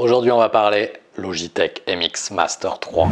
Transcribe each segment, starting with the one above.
Aujourd'hui on va parler Logitech MX Master 3.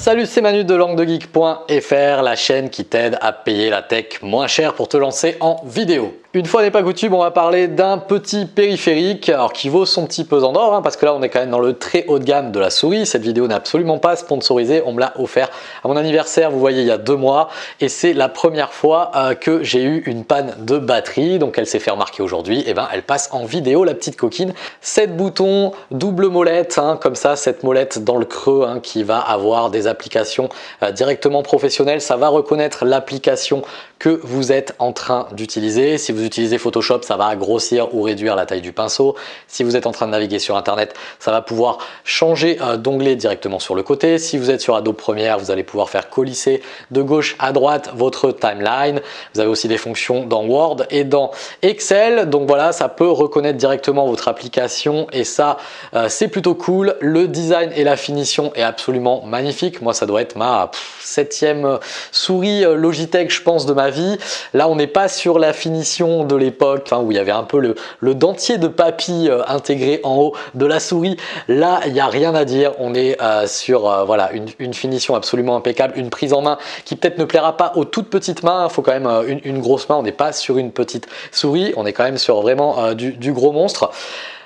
Salut, c'est Manu de languedegeek.fr, la chaîne qui t'aide à payer la tech moins cher pour te lancer en vidéo. Une fois n'est pas coutume, on va parler d'un petit périphérique alors qui vaut son petit pesant d'or hein, parce que là on est quand même dans le très haut de gamme de la souris. Cette vidéo n'est absolument pas sponsorisée, on me l'a offert à mon anniversaire, vous voyez il y a deux mois et c'est la première fois euh, que j'ai eu une panne de batterie donc elle s'est fait remarquer aujourd'hui et ben elle passe en vidéo la petite coquine. 7 boutons, double molette hein, comme ça, cette molette dans le creux hein, qui va avoir des applications euh, directement professionnelles, ça va reconnaître l'application que vous êtes en train d'utiliser. Si vous utilisez Photoshop, ça va grossir ou réduire la taille du pinceau. Si vous êtes en train de naviguer sur Internet, ça va pouvoir changer euh, d'onglet directement sur le côté. Si vous êtes sur Adobe Premiere, vous allez pouvoir faire colisser de gauche à droite votre timeline. Vous avez aussi des fonctions dans Word et dans Excel. Donc voilà, ça peut reconnaître directement votre application et ça, euh, c'est plutôt cool. Le design et la finition est absolument magnifique. Moi, ça doit être ma septième souris euh, Logitech, je pense, de ma vie. Là, on n'est pas sur la finition de l'époque hein, où il y avait un peu le, dentier de papy euh, intégré en haut de la souris. Là, il n'y a rien à dire. On est euh, sur euh, voilà une, finition absolument impeccable, une prise en main qui peut-être ne plaira pas aux toutes petites mains. Il faut quand même une, grosse main. On n'est pas sur une petite souris. On est quand même sur vraiment du gros monstre.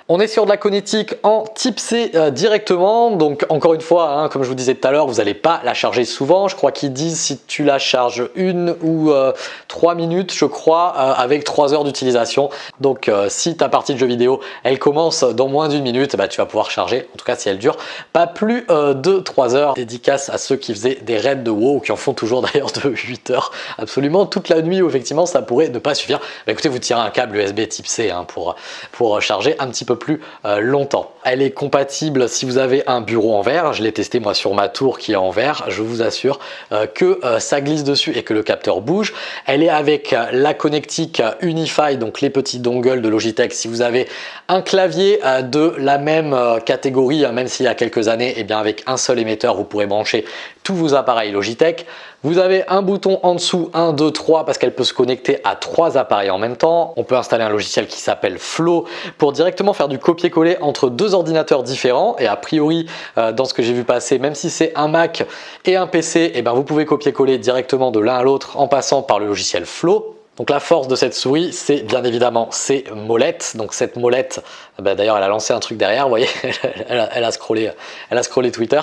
On est sur de la connectique en type C euh, directement, donc encore une fois, hein, comme je vous disais tout à l'heure, vous n'allez pas la charger souvent. Je crois qu'ils disent si tu la charges une ou euh, trois minutes, je crois, euh, avec trois heures d'utilisation. Donc si ta partie de jeu vidéo, elle commence dans moins d'une minute, bah, tu vas pouvoir charger, en tout cas si elle dure, pas plus de trois heures. Dédicace à ceux qui faisaient des raids de WoW, ou qui en font toujours d'ailleurs de 8 heures, absolument toute la nuit où effectivement ça pourrait ne pas suffire. Bah, écoutez, vous tirez un câble USB type C hein, pour, pour charger un petit peu plus euh, longtemps. Elle est compatible si vous avez un bureau en verre. Je l'ai testé moi sur ma tour qui est en verre. Je vous assure euh, que euh, ça glisse dessus et que le capteur bouge. Elle est avec la connectique Unify, donc les petits dongles de Logitech. Si vous avez un clavier de la même catégorie, hein, même s'il y a quelques années, et eh bien avec un seul émetteur, vous pourrez brancher tous vos appareils Logitech. Vous avez un bouton en dessous, 1, 2, 3, parce qu'elle peut se connecter à trois appareils en même temps. On peut installer un logiciel qui s'appelle Flow pour directement faire du copier-coller entre deux ordinateurs différents. Et a priori, euh, dans ce que j'ai vu passer, même si c'est un Mac et un PC, et eh ben vous pouvez copier-coller directement de l'un à l'autre en passant par le logiciel Flow. Donc la force de cette souris, c'est bien évidemment ces molettes. Donc cette molette, bah, d'ailleurs elle a lancé un truc derrière, vous voyez, elle, a, elle, a, scrollé, elle a scrollé Twitter.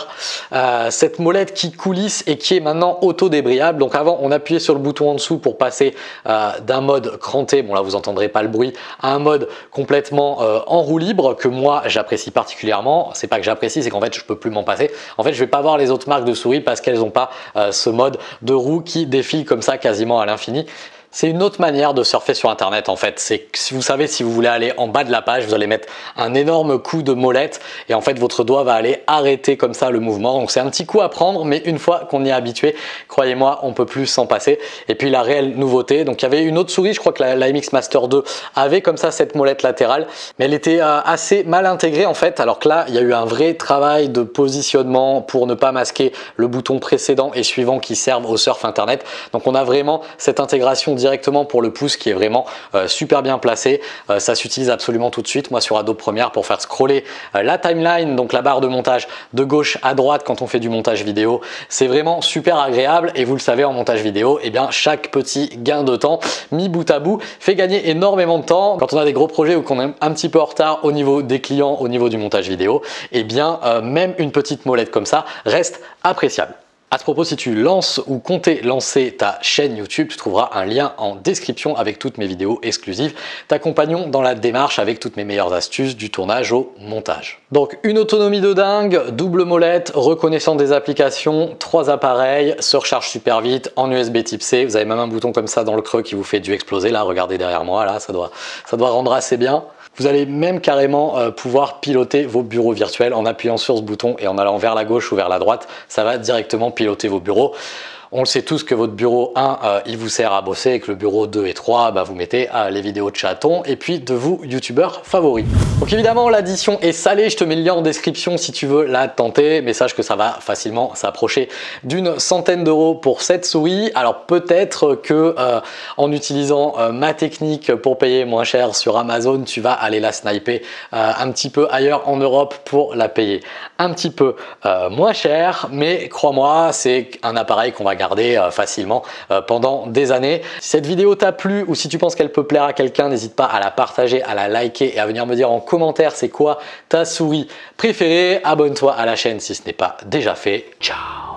Euh, cette molette qui coulisse et qui est maintenant auto-débrayable. Donc avant on appuyait sur le bouton en dessous pour passer euh, d'un mode cranté, bon là vous entendrez pas le bruit, à un mode complètement euh, en roue libre que moi j'apprécie particulièrement. C'est pas que j'apprécie, c'est qu'en fait je peux plus m'en passer. En fait je vais pas voir les autres marques de souris parce qu'elles n'ont pas ce mode de roue qui défile comme ça quasiment à l'infini. C'est une autre manière de surfer sur internet en fait. C'est si vous savez si vous voulez aller en bas de la page, vous allez mettre un énorme coup de molette et en fait votre doigt va aller arrêter comme ça le mouvement. Donc c'est un petit coup à prendre mais une fois qu'on y est habitué, croyez-moi, on peut plus s'en passer. Et puis la réelle nouveauté, donc il y avait une autre souris, je crois que la, MX Master 2 avait comme ça cette molette latérale, mais elle était euh, assez mal intégrée en fait. Alors que là, il y a eu un vrai travail de positionnement pour ne pas masquer le bouton précédent et suivant qui servent au surf internet. Donc on a vraiment cette intégration directement pour le pouce qui est vraiment euh, super bien placé. Euh, ça s'utilise absolument tout de suite. Moi sur Adobe Premiere pour faire scroller euh, la timeline, donc la barre de montage de gauche à droite quand on fait du montage vidéo. C'est vraiment super agréable et vous le savez en montage vidéo, eh chaque petit gain de temps mis bout à bout fait gagner énormément de temps. Quand on a des gros projets ou qu'on est un petit peu en retard au niveau des clients, au niveau du montage vidéo, et eh bien même une petite molette comme ça reste appréciable. À ce propos, si tu lances ou comptais lancer ta chaîne YouTube, tu trouveras un lien en description avec toutes mes vidéos exclusives t'accompagnons dans la démarche avec toutes mes meilleures astuces du tournage au montage. Donc une autonomie de dingue, double molette, reconnaissant des applications, trois appareils, se recharge super vite en USB type C. Vous avez même un bouton comme ça dans le creux qui vous fait du exploser. Là, regardez derrière moi, là, ça doit, ça doit rendre assez bien. Vous allez même carrément euh, pouvoir piloter vos bureaux virtuels en appuyant sur ce bouton et en allant vers la gauche ou vers la droite. Ça va directement piloter vos bureaux. On le sait tous que votre bureau 1, euh, il vous sert à bosser et que le bureau 2 et 3, bah, vous mettez euh, les vidéos de chatons et puis de vous youtubeurs favoris. Donc évidemment, l'addition est salée. Je te mets le lien en description si tu veux la tenter, mais sache que ça va facilement s'approcher d'une centaine d'euros pour cette souris. Alors peut-être que euh, en utilisant ma technique pour payer moins cher sur Amazon, tu vas aller la sniper un petit peu ailleurs en Europe pour la payer un petit peu moins cher. Mais crois-moi, c'est un appareil qu'on va euh, facilement euh, pendant des années. Si cette vidéo t'a plu ou si tu penses qu'elle peut plaire à quelqu'un, n'hésite pas à la partager, à la liker et à venir me dire en commentaire c'est quoi ta souris préférée. Abonne-toi à la chaîne si ce n'est pas déjà fait. Ciao